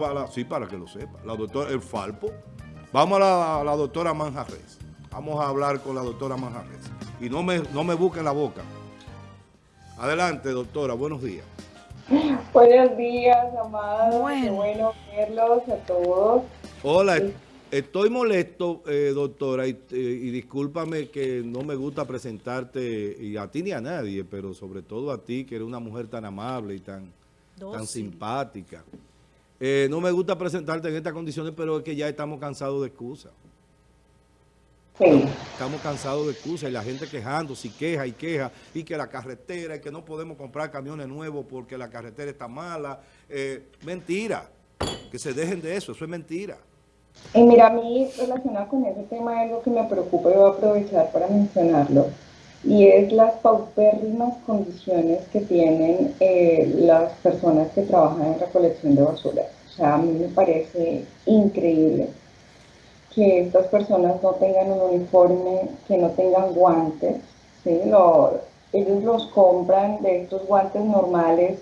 Para, sí, para que lo sepa. La doctora, el Falpo. Vamos a la, doctora Manjarres. Vamos a hablar con la doctora Manjarres. Y no me, no me busquen la boca. Adelante, doctora. Buenos días. Buenos días, amados. Bueno. bueno verlos a todos. Hola, estoy molesto, eh, doctora, y, y, discúlpame que no me gusta presentarte, y a ti ni a nadie, pero sobre todo a ti, que eres una mujer tan amable y tan, tan simpática. Eh, no me gusta presentarte en estas condiciones, pero es que ya estamos cansados de excusas. Sí. Estamos cansados de excusas y la gente quejando, si queja y queja, y que la carretera, y que no podemos comprar camiones nuevos porque la carretera está mala. Eh, mentira, que se dejen de eso, eso es mentira. Y mira, a mí relacionado con ese tema algo que me preocupa y voy a aprovechar para mencionarlo y es las paupérrimas condiciones que tienen eh, las personas que trabajan en recolección de basura. O sea, a mí me parece increíble que estas personas no tengan un uniforme, que no tengan guantes, ¿sí? ellos los compran de estos guantes normales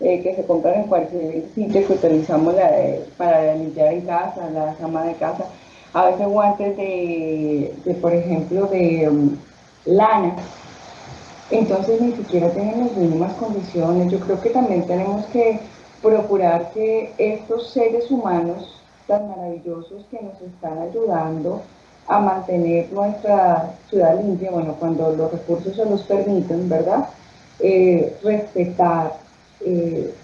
eh, que se compran en cualquier sitio que utilizamos para limpiar en casa, la cama de casa, a veces guantes de, de por ejemplo, de um, lana. Entonces ni siquiera tienen las mínimas condiciones. Yo creo que también tenemos que procurar que estos seres humanos tan maravillosos que nos están ayudando a mantener nuestra ciudad limpia, bueno, cuando los recursos se los permiten, ¿verdad? Eh, respetar eh,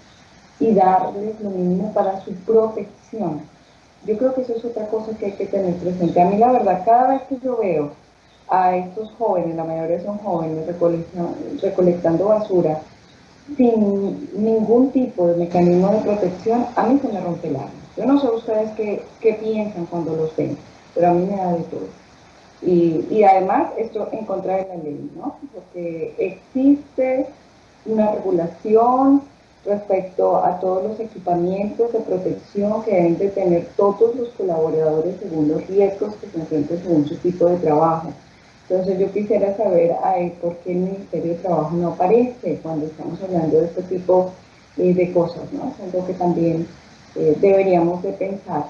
y darles lo mínimo para su protección. Yo creo que eso es otra cosa que hay que tener presente. A mí la verdad, cada vez que yo veo a estos jóvenes, la mayoría son jóvenes, recolectando basura, sin ningún tipo de mecanismo de protección, a mí se me rompe el alma. Yo no sé ustedes qué, qué piensan cuando los ven, pero a mí me da de todo. Y, y, además esto en contra de la ley, ¿no? Porque existe una regulación respecto a todos los equipamientos de protección que deben de tener todos los colaboradores según los riesgos que se enfrentan según su tipo de trabajo. Entonces yo quisiera saber por qué el Ministerio de Trabajo no aparece cuando estamos hablando de este tipo eh, de cosas, ¿no? Es algo que también eh, deberíamos de pensar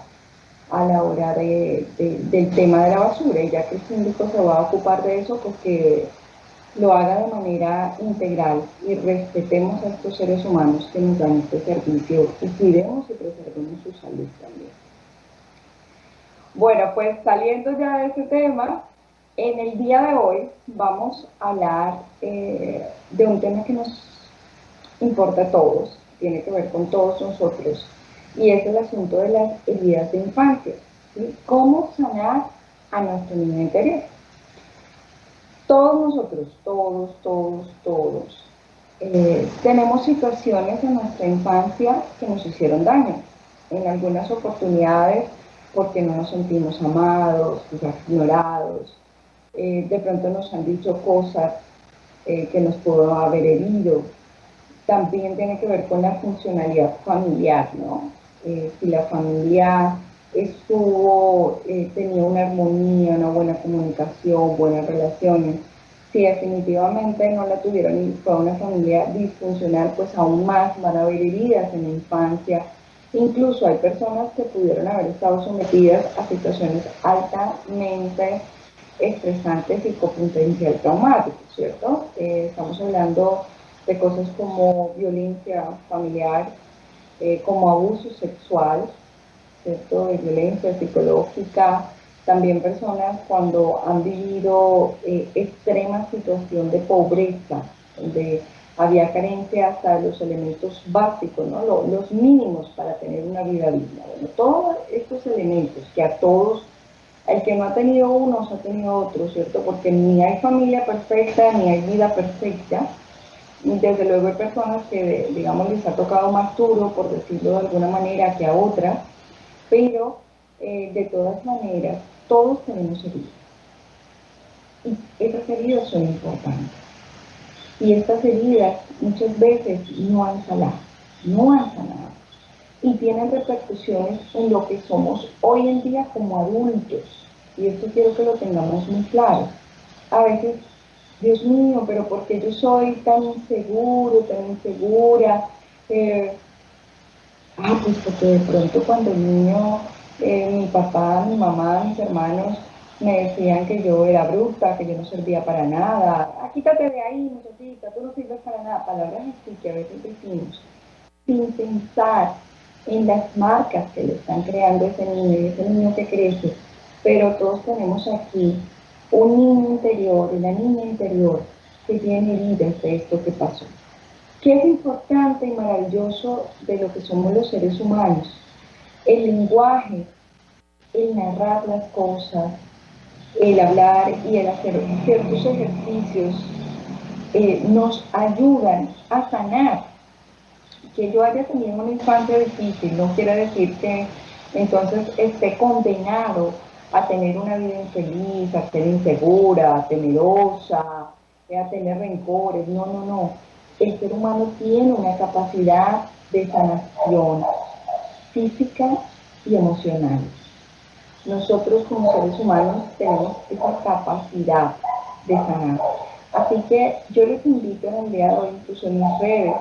a la hora de, del tema de la basura, y ya que el síndico se va a ocupar de eso, pues que lo haga de manera integral y respetemos a estos seres humanos que nos dan este servicio y cuidemos y preservemos su salud también. Bueno, pues saliendo ya de este tema, en el día de hoy vamos a hablar eh, de un tema que nos importa a todos, tiene que ver con todos nosotros, y es el asunto de las heridas de infancia. ¿Cómo sanar a nuestro niño interior? Todos nosotros, todos, todos, todos, eh, tenemos situaciones en nuestra infancia que nos hicieron daño. En algunas oportunidades porque no nos sentimos amados, ignorados, eh, de pronto nos han dicho cosas eh, que nos pudo haber herido. También tiene que ver con la funcionalidad familiar, ¿no? Eh, si la familia estuvo, tenía una armonía, una buena comunicación, buenas relaciones, si definitivamente no la tuvieron y fue una familia disfuncional, pues aún más van a haber heridas en la infancia. Incluso hay personas que pudieron haber estado sometidas a situaciones altamente estresante psicopotencial traumático, ¿cierto? Eh, estamos hablando de cosas como violencia familiar, eh, como abuso sexual, ¿cierto? De violencia psicológica, también personas cuando han vivido eh, extrema situación de pobreza, donde había carencia hasta de los elementos básicos, ¿no? los mínimos para tener una vida digna. Bueno, todos estos elementos que a todos el que no ha tenido unos ha tenido otros, ¿cierto? Porque ni hay familia perfecta, ni hay vida perfecta. Desde luego hay personas que, digamos, les ha tocado más duro, por decirlo de alguna manera, que a otras, pero eh, de todas maneras, todos tenemos heridas. Y esas heridas son importantes. Y estas heridas muchas veces no han sanado, no han sanado. Y tienen repercusiones en lo que somos hoy en día como adultos y esto quiero que lo tengamos muy claro. A veces, Dios mío, pero porque yo soy tan inseguro, tan insegura? Eh, Ah, pues porque de pronto cuando niño, eh, mi papá, mi mamá, mis hermanos me decían que yo era bruta, que yo no servía para nada. Ah, quítate de ahí, muchachita, tú no sirves para nada. Palabras así que a veces decimos sin pensar en las marcas que le están creando ese niño ese niño que crece. Pero todos tenemos aquí un niño interior, una niña interior que tiene heridas de esto que pasó. ¿Qué es importante y maravilloso de lo que somos los seres humanos? El lenguaje, el narrar las cosas, el hablar y el hacer ciertos ejercicios eh, nos ayudan a sanar. Que yo haya tenido una infancia difícil no quiere decir que entonces esté condenado a tener una vida infeliz, a ser insegura, temerosa, a tener rencores. No, no, no. El ser humano tiene una capacidad de sanación física y emocional. Nosotros como seres humanos tenemos esa capacidad de sanar. Así que yo les invito en el día de hoy, incluso en mis redes,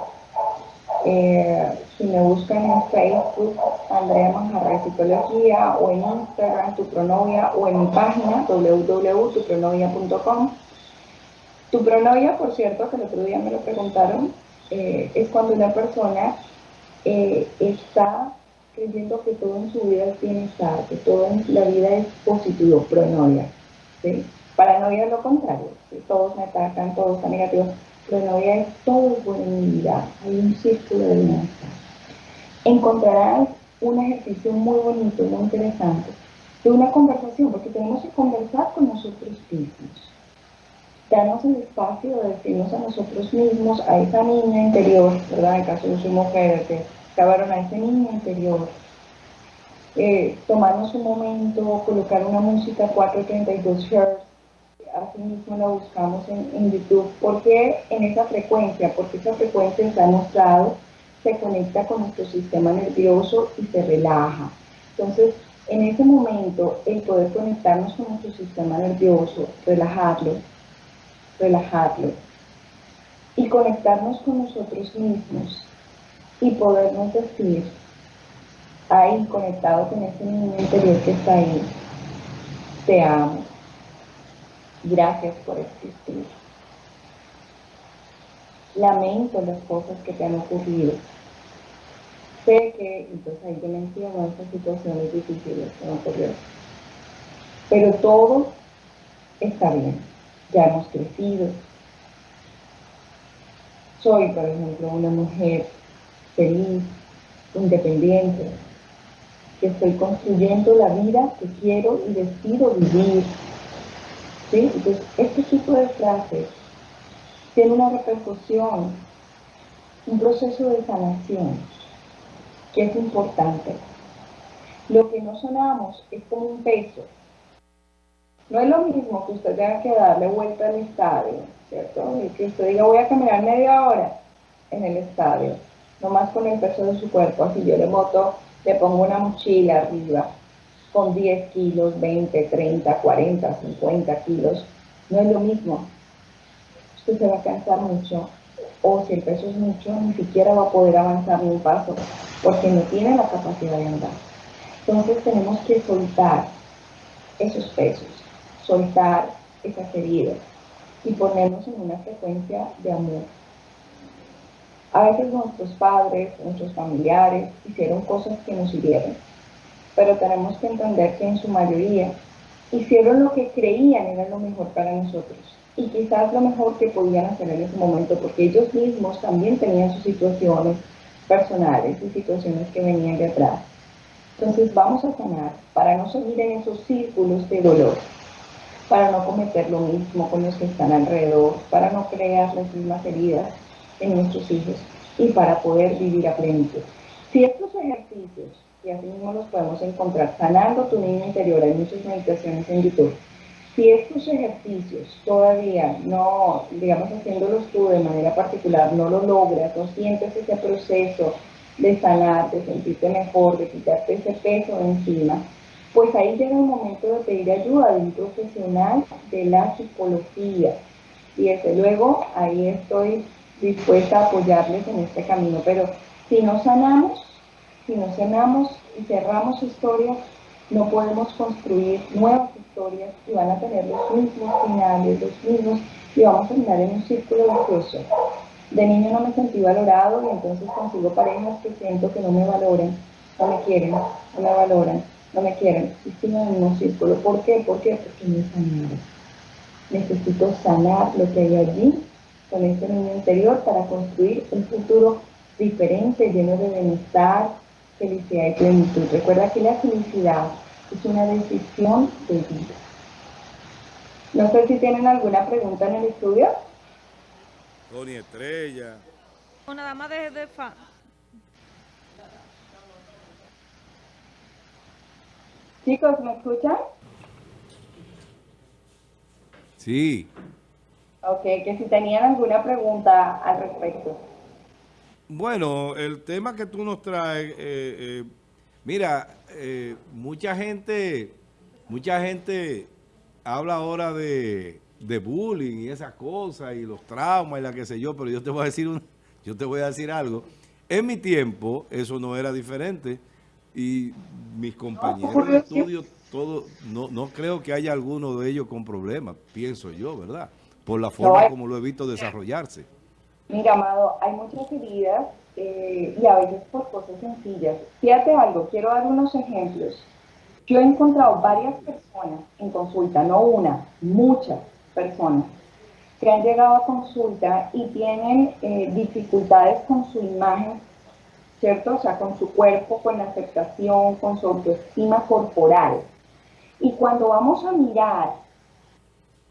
eh, si me buscan en Facebook, Andrea Manjarra Psicología, o en Instagram, Tu Pronovia, o en mi página, www.tupronovia.com. Tu pronovia, por cierto, que el otro día me lo preguntaron, eh, es cuando una persona eh, está creyendo que todo en su vida es bienestar, que todo en la vida es positivo, pronoia. ¿sí? Paranoia es lo contrario, todos me atacan, todos están negativos. Pronoia es todo vida, hay un círculo de bienestar. Encontrarás un ejercicio muy bonito, muy interesante, de una conversación, porque tenemos que conversar con nosotros mismos. Darnos el espacio de decirnos a nosotros mismos, a esa niña interior, ¿verdad? En caso de su mujer, que acabaron a ese niño interior, eh, tomarnos un momento, colocar una música 432 Hz, así mismo la buscamos en, en YouTube, porque en esa frecuencia, porque esa frecuencia ha mostrado, se conecta con nuestro sistema nervioso y se relaja. Entonces, en ese momento, el poder conectarnos con nuestro sistema nervioso, relajarlo, relajarlo, y conectarnos con nosotros mismos, y podernos decir, ahí conectado con ese niño interior que está ahí, te amo, gracias por existir. Lamento las cosas que te han ocurrido. Sé que, entonces ahí yo menciono esas situaciones difíciles que me ocurrieron. Pero todo está bien. Ya hemos crecido. Soy, por ejemplo, una mujer feliz, independiente, que estoy construyendo la vida que quiero y decido vivir. ¿Sí? Entonces, este tipo de frases tiene una repercusión, un proceso de sanación que es importante. Lo que no sonamos es como un peso. No es lo mismo que usted tenga que darle vuelta al estadio, ¿cierto? Y que usted diga voy a caminar media hora en el estadio nomás con el peso de su cuerpo, así yo le moto, le pongo una mochila arriba con 10 kilos, 20, 30, 40, 50 kilos, no es lo mismo. Usted se va a cansar mucho, o si el peso es mucho, ni siquiera va a poder avanzar un paso, porque no tiene la capacidad de andar. Entonces tenemos que soltar esos pesos, soltar esas heridas y ponernos en una frecuencia de amor. A veces nuestros padres, nuestros familiares hicieron cosas que nos hirieron, pero tenemos que entender que en su mayoría hicieron lo que creían era lo mejor para nosotros y quizás lo mejor que podían hacer en ese momento porque ellos mismos también tenían sus situaciones personales y situaciones que venían de atrás. Entonces vamos a sanar para no seguir en esos círculos de dolor, para no cometer lo mismo con los que están alrededor, para no crear las mismas heridas en nuestros hijos y para poder vivir a plenitud. Si estos ejercicios, y así mismo los podemos encontrar, sanando tu niño interior, hay muchas meditaciones en YouTube, si estos ejercicios todavía no, digamos haciéndolos tú de manera particular, no lo logras, no sientes ese proceso de sanar, de sentirte mejor, de quitarte ese peso de encima, pues ahí llega el momento de pedir ayuda de un profesional de la psicología. Y desde luego ahí estoy dispuesta a apoyarles en este camino. Pero si no sanamos, si no sanamos y cerramos historias, no podemos construir nuevas historias y van a tener los mismos finales, los mismos, y vamos a terminar en un círculo vicioso. De niño no me sentí valorado y entonces consigo parejas que siento que no me valoran, no me quieren, no me valoran, no me quieren. Y sigo en mismo círculo. ¿Por qué? ¿Por qué? Porque no he sanado. Necesito sanar lo que hay allí con ese niño interior para construir un futuro diferente, lleno de bienestar, felicidad y plenitud. Recuerda que la felicidad es una decisión de vida. No sé si tienen alguna pregunta en el estudio. Tony Estrella. O nada más de, de Chicos, ¿me escuchan? Sí. Ok, que si tenían alguna pregunta al respecto. Bueno, el tema que tú nos traes, eh, eh, mira, eh, mucha gente, mucha gente habla ahora de, bullying y esas cosas y los traumas y la que sé yo, pero yo te voy a decir un, yo te voy a decir algo. En mi tiempo eso no era diferente y mis compañeros de estudio, todo, no, no creo que haya alguno de ellos con problemas, pienso yo, ¿verdad? Por la forma como lo he visto desarrollarse. Mira, Amado, hay muchas heridas eh, y a veces por cosas sencillas. Fíjate algo, quiero dar unos ejemplos. Yo he encontrado varias personas en consulta, no una, muchas personas, que han llegado a consulta y tienen eh, dificultades con su imagen, ¿cierto? O sea, con su cuerpo, con la aceptación, con su autoestima corporal. Y cuando vamos a mirar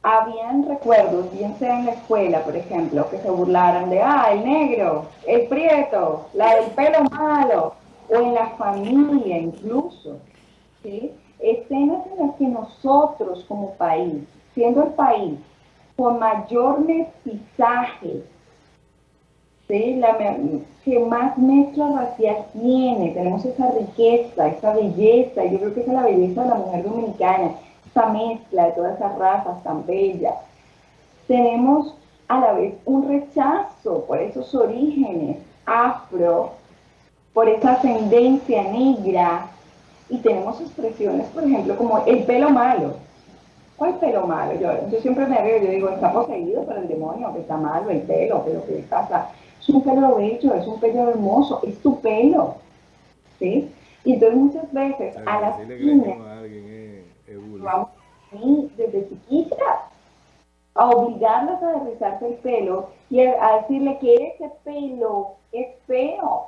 habían recuerdos, bien sea en la escuela, por ejemplo, que se burlaran de, ah, el negro, el prieto, la del pelo malo, o en la familia incluso, ¿sí? Escenas en las que nosotros como país, siendo el país con mayor mestizaje, ¿sí? La, que más mezcla racial tiene, tenemos esa riqueza, esa belleza, yo creo que esa es la belleza de la mujer dominicana, esta mezcla de todas esas razas tan bellas. Tenemos a la vez un rechazo por esos orígenes afro, por esa ascendencia negra, y tenemos expresiones, por ejemplo, como el pelo malo. ¿Cuál pelo malo? Yo, siempre me veo, yo digo, está poseído por el demonio, que está malo el pelo, pero ¿qué pasa? Es un pelo bello, es un pelo hermoso, es tu pelo. ¿Sí? Y entonces muchas veces a las niñas vamos desde chiquitas a obligarlas a rizarse el pelo y a decirle que ese pelo es feo.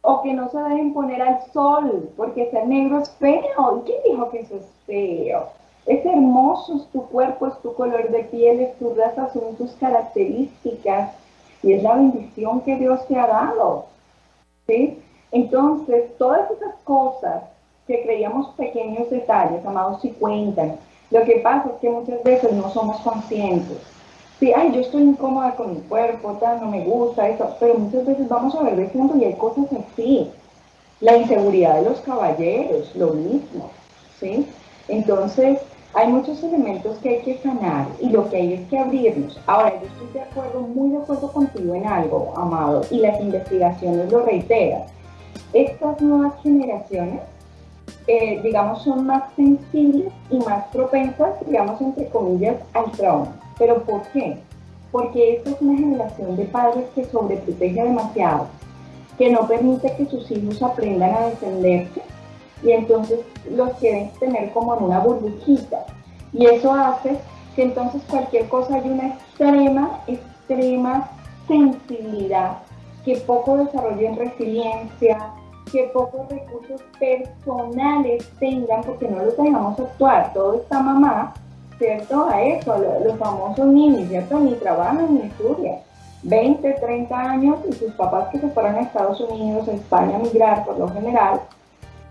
O que no se dejen poner al sol, porque ser negro es feo. ¿Y quién dijo que eso es feo? Es hermoso, es tu cuerpo, es tu color de piel, es tu raza, son tus características. Y es la bendición que Dios te ha dado. ¿sí? Entonces, todas esas cosas que creíamos pequeños detalles, amados, si cuentan. Lo que pasa es que muchas veces no somos conscientes. Sí, ay, yo estoy incómoda con mi cuerpo, tal, no me gusta eso, pero muchas veces vamos a ver de fondo y hay cosas así. La inseguridad de los caballeros, lo mismo, ¿sí? Entonces, hay muchos elementos que hay que sanar y lo que hay es que abrirnos. Ahora, yo estoy de acuerdo, muy de acuerdo contigo en algo, Amado, y las investigaciones lo reiteran. Estas nuevas generaciones eh, digamos, son más sensibles y más propensas, digamos, entre comillas, al trauma. ¿Pero por qué? Porque esta es una generación de padres que sobreprotege demasiado, que no permite que sus hijos aprendan a defenderse y entonces los quieren tener como en una burbujita. Y eso hace que entonces cualquier cosa hay una extrema, extrema sensibilidad, que poco desarrollen resiliencia, que pocos recursos personales tengan porque no los dejamos actuar. Todo está mamá, ¿cierto? A eso, los, famosos niños, ¿cierto? Ni trabajan ni estudian. 20, 30 años y sus papás que se fueron a Estados Unidos, a España a migrar por lo general,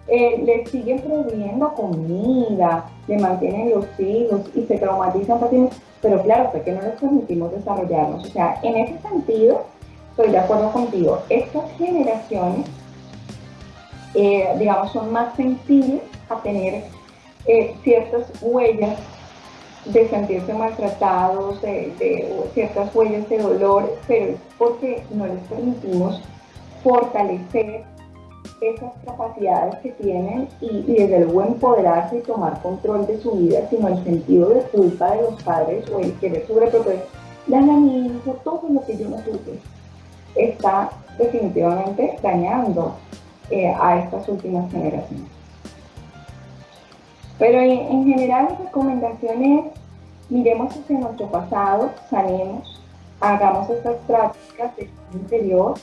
eh, les siguen proveyendo comida, le mantienen los hijos y se traumatizan pero claro, porque no les permitimos desarrollarnos. O sea, en ese sentido, estoy de acuerdo contigo, estas generaciones eh, digamos, son más sensibles a tener eh, ciertas huellas de sentirse maltratados, de, ciertas huellas de dolor, pero es porque no les permitimos fortalecer esas capacidades que tienen y, y desde luego empoderarse y tomar control de su vida, sino el sentido de culpa de los padres o el querer sobreproteger. Dale a mi hijo todo lo que yo no tuve. Está definitivamente dañando eh, a estas últimas generaciones. Pero en, en general la recomendación es, miremos hacia nuestro pasado, sanemos, hagamos estas prácticas de interior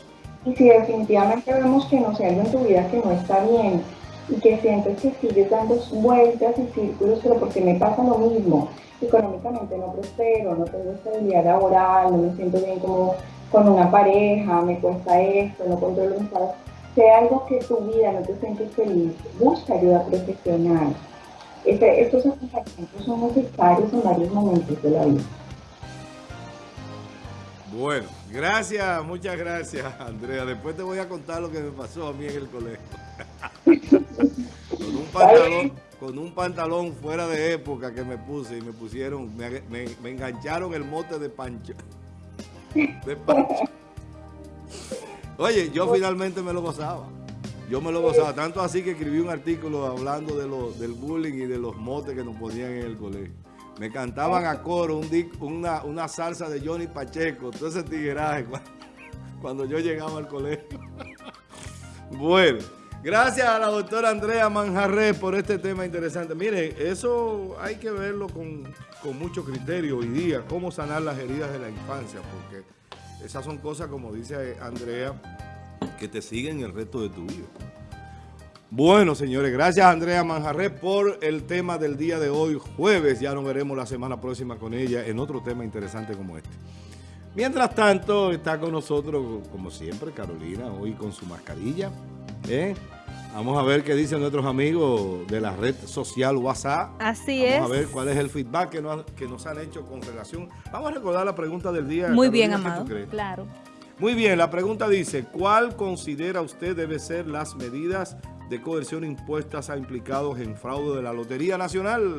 y si definitivamente vemos que no algo en tu vida que no está bien y que sientes que sigues dando vueltas y círculos, pero porque me pasa lo mismo, económicamente no prospero, no tengo estabilidad laboral, no me siento bien como con una pareja, me cuesta esto, no controlo mis sea algo que tu vida no te sientes feliz, busca ayuda profesional. Este, estos acompañamientos son necesarios en varios momentos de la vida. Bueno, gracias, muchas gracias, Andrea. Después te voy a contar lo que me pasó a mí en el colegio. con un pantalón, fuera de época que me puse y me pusieron, me, engancharon el mote de Pancho. De Pancho. Oye, yo finalmente me lo gozaba. Yo me lo gozaba, tanto así que escribí un artículo hablando de lo, del bullying y de los motes que nos ponían en el colegio. Me cantaban a coro un una, una, salsa de Johnny Pacheco, todo ese tigueraje cuando yo llegaba al colegio. bueno, gracias a la doctora Andrea Manjarre por este tema interesante. Mire, eso hay que verlo con, con mucho criterio hoy día, cómo sanar las heridas de la infancia, porque esas son cosas, como dice Andrea, que te siguen el resto de tu vida. Bueno, señores, gracias Andrea Manjarre por el tema del día de hoy, jueves. Ya nos veremos la semana próxima con ella en otro tema interesante como este. Mientras tanto, está con nosotros, como siempre, Carolina, hoy con su mascarilla. ¿eh? Vamos a ver qué dicen nuestros amigos de la red social WhatsApp. Así es. Vamos a ver cuál es el feedback que nos, que nos han hecho con relación. Vamos a recordar la pregunta del día. Muy Carolina, bien, Amado. Claro. Muy bien, la pregunta dice, ¿cuál considera usted debe ser las medidas de coerción impuestas a implicados en fraude de la Lotería Nacional?